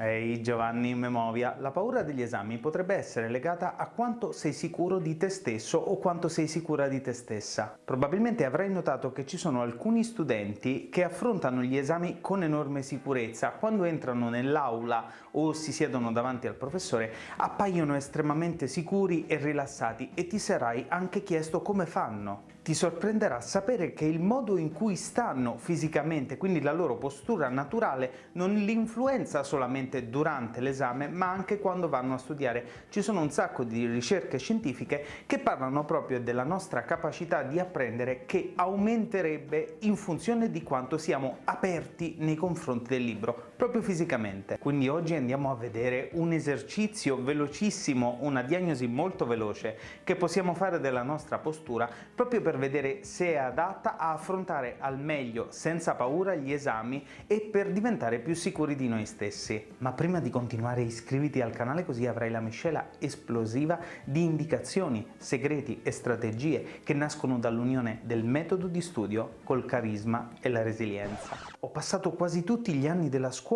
Ehi Giovanni Memovia, la paura degli esami potrebbe essere legata a quanto sei sicuro di te stesso o quanto sei sicura di te stessa. Probabilmente avrai notato che ci sono alcuni studenti che affrontano gli esami con enorme sicurezza, quando entrano nell'aula o si siedono davanti al professore appaiono estremamente sicuri e rilassati e ti sarai anche chiesto come fanno. Ti sorprenderà sapere che il modo in cui stanno fisicamente, quindi la loro postura naturale, non li influenza solamente durante l'esame ma anche quando vanno a studiare. Ci sono un sacco di ricerche scientifiche che parlano proprio della nostra capacità di apprendere che aumenterebbe in funzione di quanto siamo aperti nei confronti del libro, proprio fisicamente. Quindi oggi andiamo a vedere un esercizio velocissimo, una diagnosi molto veloce che possiamo fare della nostra postura proprio per vedere se è adatta a affrontare al meglio, senza paura, gli esami e per diventare più sicuri di noi stessi. Ma prima di continuare iscriviti al canale così avrai la miscela esplosiva di indicazioni, segreti e strategie che nascono dall'unione del metodo di studio col carisma e la resilienza. Ho passato quasi tutti gli anni della scuola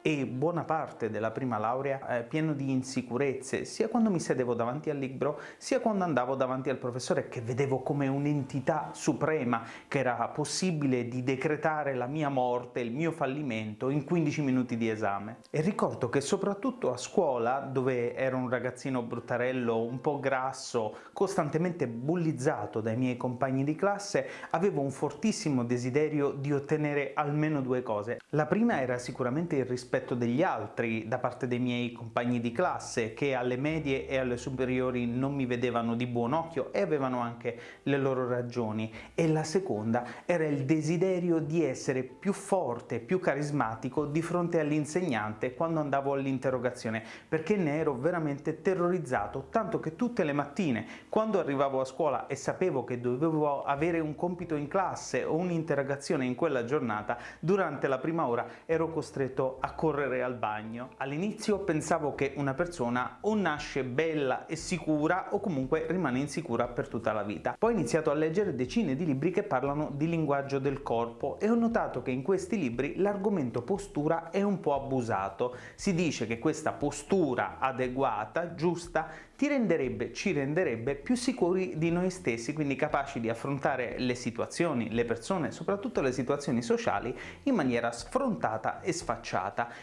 e buona parte della prima laurea eh, pieno di insicurezze, sia quando mi sedevo davanti al libro, sia quando andavo davanti al professore che vedevo come un'entità entità suprema che era possibile di decretare la mia morte, il mio fallimento in 15 minuti di esame. E ricordo che soprattutto a scuola, dove ero un ragazzino bruttarello, un po' grasso, costantemente bullizzato dai miei compagni di classe, avevo un fortissimo desiderio di ottenere almeno due cose. La prima era sicuramente il rispetto degli altri da parte dei miei compagni di classe, che alle medie e alle superiori non mi vedevano di buon occhio e avevano anche le loro ragioni. E la seconda era il desiderio di essere più forte, più carismatico di fronte all'insegnante quando andavo all'interrogazione, perché ne ero veramente terrorizzato, tanto che tutte le mattine, quando arrivavo a scuola e sapevo che dovevo avere un compito in classe o un'interrogazione in quella giornata, durante la prima ora ero costretto a correre al bagno. All'inizio pensavo che una persona o nasce bella e sicura o comunque rimane insicura per tutta la vita. Poi ho iniziato a leggere decine di libri che parlano di linguaggio del corpo e ho notato che in questi libri l'argomento postura è un po' abusato. Si dice che questa postura adeguata, giusta, ti renderebbe, ci renderebbe più sicuri di noi stessi, quindi capaci di affrontare le situazioni, le persone, soprattutto le situazioni sociali, in maniera sfrontata e sfacciata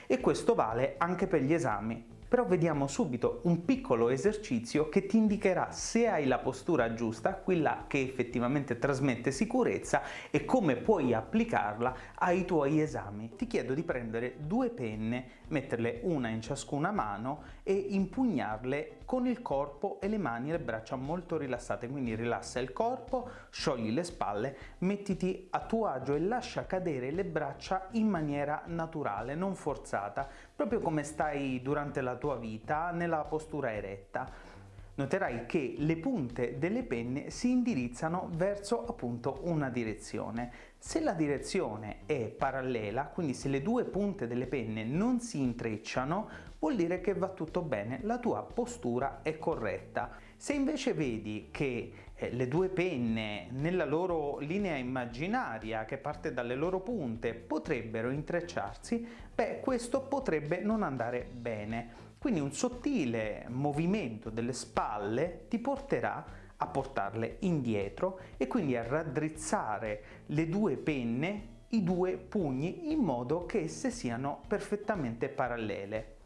e questo vale anche per gli esami però vediamo subito un piccolo esercizio che ti indicherà se hai la postura giusta, quella che effettivamente trasmette sicurezza e come puoi applicarla ai tuoi esami. Ti chiedo di prendere due penne, metterle una in ciascuna mano e impugnarle con il corpo e le mani e le braccia molto rilassate, quindi rilassa il corpo, sciogli le spalle, mettiti a tuo agio e lascia cadere le braccia in maniera naturale, non forzata, proprio come stai durante la tua vita nella postura eretta noterai che le punte delle penne si indirizzano verso appunto una direzione. Se la direzione è parallela, quindi se le due punte delle penne non si intrecciano, vuol dire che va tutto bene, la tua postura è corretta. Se invece vedi che eh, le due penne nella loro linea immaginaria che parte dalle loro punte potrebbero intrecciarsi, beh questo potrebbe non andare bene. Quindi un sottile movimento delle spalle ti porterà a portarle indietro e quindi a raddrizzare le due penne, i due pugni, in modo che esse siano perfettamente parallele.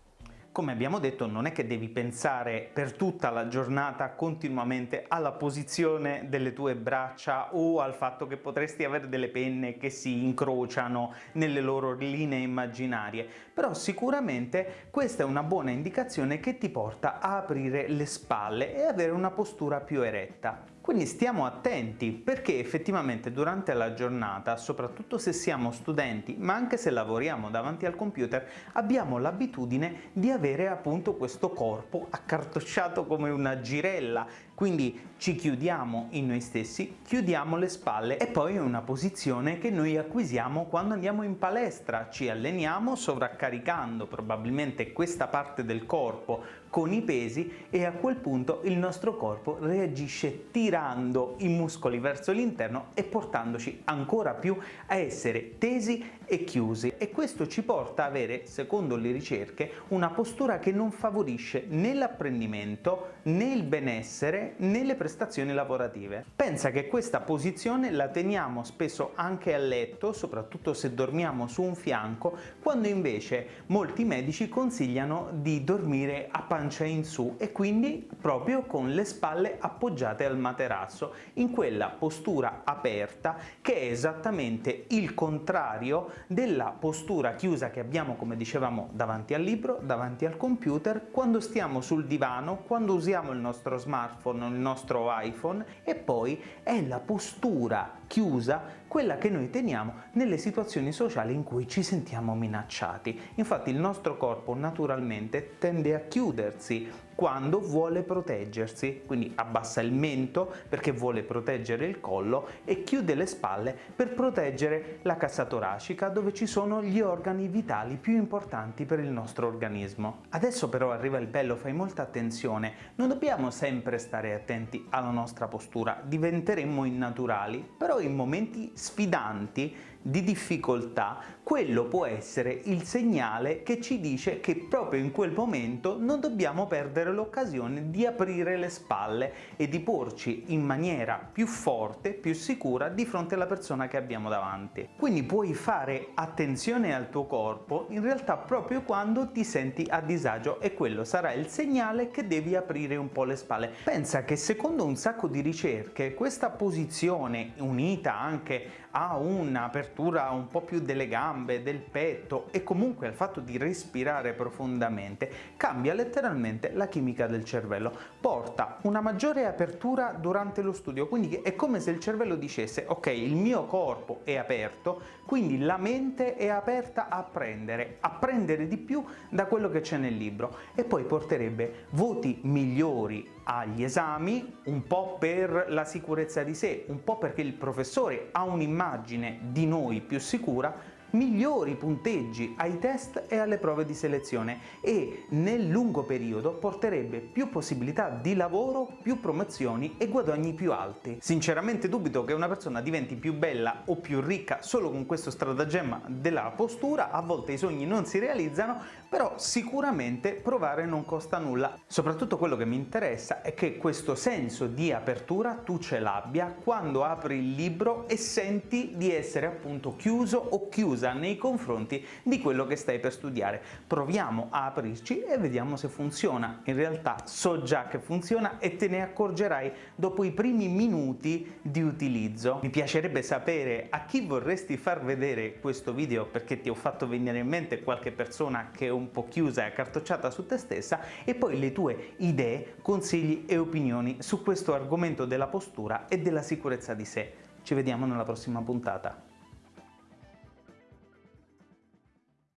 Come abbiamo detto non è che devi pensare per tutta la giornata continuamente alla posizione delle tue braccia o al fatto che potresti avere delle penne che si incrociano nelle loro linee immaginarie, però sicuramente questa è una buona indicazione che ti porta a aprire le spalle e avere una postura più eretta. Quindi stiamo attenti perché effettivamente durante la giornata, soprattutto se siamo studenti, ma anche se lavoriamo davanti al computer, abbiamo l'abitudine di avere appunto questo corpo accartocciato come una girella, quindi ci chiudiamo in noi stessi, chiudiamo le spalle e poi è una posizione che noi acquisiamo quando andiamo in palestra, ci alleniamo sovraccaricando probabilmente questa parte del corpo con i pesi e a quel punto il nostro corpo reagisce tirando i muscoli verso l'interno e portandoci ancora più a essere tesi e chiusi. E questo ci porta a avere, secondo le ricerche, una postura che non favorisce né l'apprendimento né il benessere né le prestazioni lavorative. Pensa che questa posizione la teniamo spesso anche a letto, soprattutto se dormiamo su un fianco, quando invece molti medici consigliano di dormire a pancia in su e quindi proprio con le spalle appoggiate al materasso, in quella postura aperta che è esattamente il contrario della postura chiusa che abbiamo, come dicevamo, davanti al libro, davanti al computer, quando stiamo sul divano, quando usiamo il nostro smartphone o il nostro iPhone e poi è la postura chiusa quella che noi teniamo nelle situazioni sociali in cui ci sentiamo minacciati. Infatti il nostro corpo naturalmente tende a chiudersi quando vuole proteggersi, quindi abbassa il mento perché vuole proteggere il collo e chiude le spalle per proteggere la cassa toracica dove ci sono gli organi vitali più importanti per il nostro organismo. Adesso però arriva il bello, fai molta attenzione, non dobbiamo sempre stare attenti alla nostra postura, diventeremmo innaturali, però in momenti sfidanti di difficoltà, quello può essere il segnale che ci dice che proprio in quel momento non dobbiamo perdere l'occasione di aprire le spalle e di porci in maniera più forte, più sicura di fronte alla persona che abbiamo davanti. Quindi puoi fare attenzione al tuo corpo in realtà proprio quando ti senti a disagio e quello sarà il segnale che devi aprire un po' le spalle. Pensa che secondo un sacco di ricerche questa posizione unita anche a un'apertura un po' più delle gambe, del petto e comunque al fatto di respirare profondamente cambia letteralmente la chimica del cervello, porta una maggiore apertura durante lo studio, quindi è come se il cervello dicesse ok il mio corpo è aperto, quindi la mente è aperta a apprendere, a prendere di più da quello che c'è nel libro e poi porterebbe voti migliori agli esami, un po' per la sicurezza di sé, un po' perché il professore ha un'immagine di noi più sicura migliori punteggi ai test e alle prove di selezione e nel lungo periodo porterebbe più possibilità di lavoro, più promozioni e guadagni più alti. Sinceramente dubito che una persona diventi più bella o più ricca solo con questo stratagemma della postura, a volte i sogni non si realizzano, però sicuramente provare non costa nulla. Soprattutto quello che mi interessa è che questo senso di apertura tu ce l'abbia quando apri il libro e senti di essere appunto chiuso o chiusa chiusa nei confronti di quello che stai per studiare. Proviamo a aprirci e vediamo se funziona. In realtà so già che funziona e te ne accorgerai dopo i primi minuti di utilizzo. Mi piacerebbe sapere a chi vorresti far vedere questo video perché ti ho fatto venire in mente qualche persona che è un po' chiusa e accartocciata su te stessa e poi le tue idee, consigli e opinioni su questo argomento della postura e della sicurezza di sé. Ci vediamo nella prossima puntata.